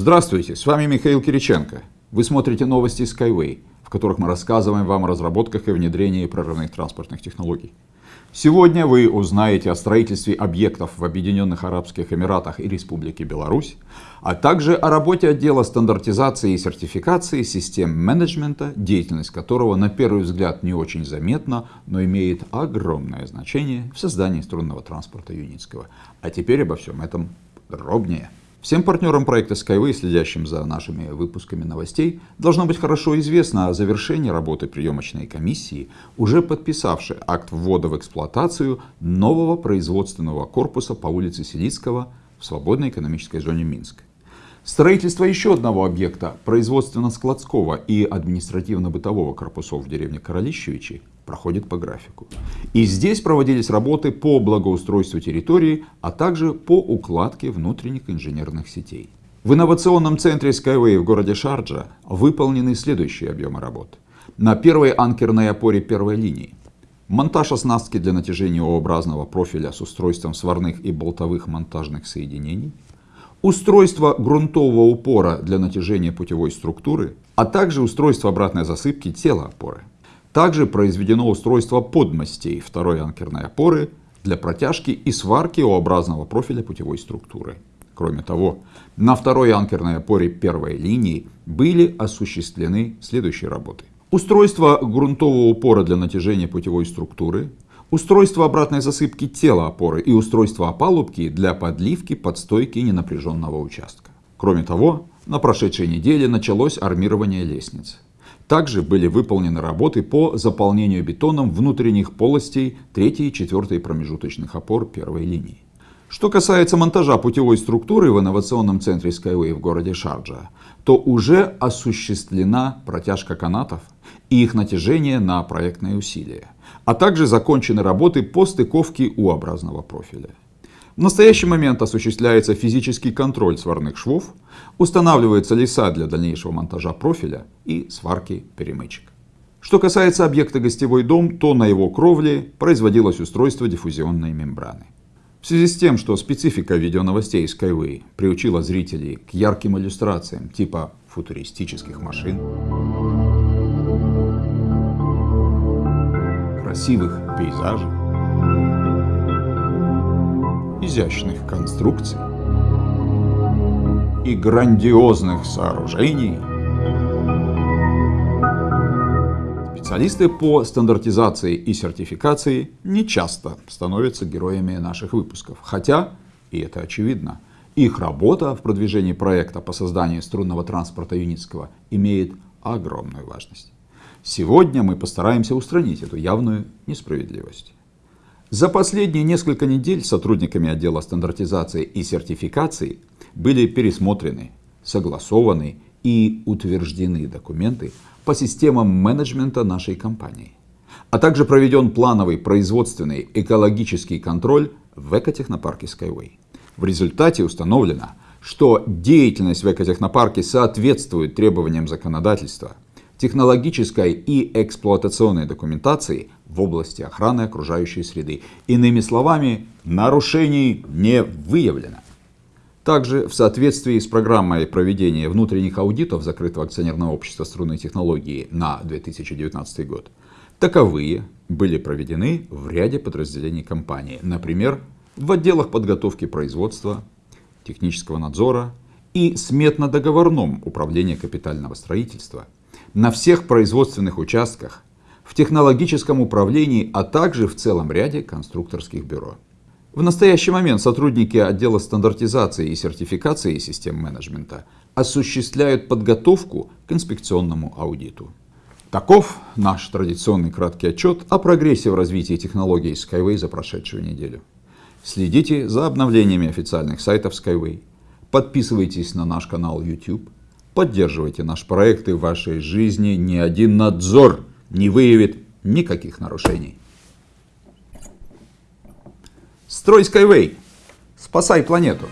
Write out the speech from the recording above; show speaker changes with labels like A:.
A: Здравствуйте, с вами Михаил Кириченко. Вы смотрите новости Skyway, в которых мы рассказываем вам о разработках и внедрении прорывных транспортных технологий. Сегодня вы узнаете о строительстве объектов в Объединенных Арабских Эмиратах и Республике Беларусь, а также о работе отдела стандартизации и сертификации систем менеджмента, деятельность которого на первый взгляд не очень заметна, но имеет огромное значение в создании струнного транспорта Юницкого. А теперь обо всем этом подробнее. Всем партнерам проекта Skyway, следящим за нашими выпусками новостей, должно быть хорошо известно о завершении работы приемочной комиссии, уже подписавшей акт ввода в эксплуатацию нового производственного корпуса по улице Селицкого в свободной экономической зоне Минска. Строительство еще одного объекта производственно-складского и административно-бытового корпусов в деревне Королищевичи проходит по графику. И здесь проводились работы по благоустройству территории, а также по укладке внутренних инженерных сетей. В инновационном центре Skyway в городе Шарджа выполнены следующие объемы работ. На первой анкерной опоре первой линии. Монтаж оснастки для натяжения O-образного профиля с устройством сварных и болтовых монтажных соединений – устройство грунтового упора для натяжения путевой структуры, а также устройство обратной засыпки тела опоры. Также произведено устройство подмостей второй анкерной опоры для протяжки и сварки O-образного профиля путевой структуры. Кроме того, на второй анкерной опоре первой линии были осуществлены следующие работы. Устройство грунтового упора для натяжения путевой структуры, устройство обратной засыпки тела опоры и устройство опалубки для подливки подстойки ненапряженного участка. Кроме того, на прошедшей неделе началось армирование лестниц. Также были выполнены работы по заполнению бетоном внутренних полостей 3 и 4 промежуточных опор первой линии. Что касается монтажа путевой структуры в инновационном центре Skyway в городе Шарджа, то уже осуществлена протяжка канатов и их натяжение на проектные усилия, а также закончены работы по стыковке U-образного профиля. В настоящий момент осуществляется физический контроль сварных швов, устанавливаются леса для дальнейшего монтажа профиля и сварки перемычек. Что касается объекта гостевой дом, то на его кровле производилось устройство диффузионной мембраны. В связи с тем, что специфика видеоновостей Skyway приучила зрителей к ярким иллюстрациям типа футуристических машин, красивых пейзажей, изящных конструкций и грандиозных сооружений, Специалисты по стандартизации и сертификации не часто становятся героями наших выпусков. Хотя, и это очевидно, их работа в продвижении проекта по созданию струнного транспорта Юницкого имеет огромную важность. Сегодня мы постараемся устранить эту явную несправедливость. За последние несколько недель сотрудниками отдела стандартизации и сертификации были пересмотрены, согласованы и утверждены документы по системам менеджмента нашей компании. А также проведен плановый производственный экологический контроль в экотехнопарке Skyway. В результате установлено, что деятельность в экотехнопарке соответствует требованиям законодательства, технологической и эксплуатационной документации в области охраны окружающей среды. Иными словами, нарушений не выявлено. Также в соответствии с программой проведения внутренних аудитов закрытого акционерного общества струнной технологии на 2019 год, таковые были проведены в ряде подразделений компании, например, в отделах подготовки производства, технического надзора и сметно-договорном управлении капитального строительства, на всех производственных участках, в технологическом управлении, а также в целом ряде конструкторских бюро. В настоящий момент сотрудники отдела стандартизации и сертификации систем менеджмента осуществляют подготовку к инспекционному аудиту. Таков наш традиционный краткий отчет о прогрессе в развитии технологий Skyway за прошедшую неделю. Следите за обновлениями официальных сайтов Skyway, подписывайтесь на наш канал YouTube, поддерживайте наш проект и в вашей жизни ни один надзор не выявит никаких нарушений. Строй Skyway. Спасай планету.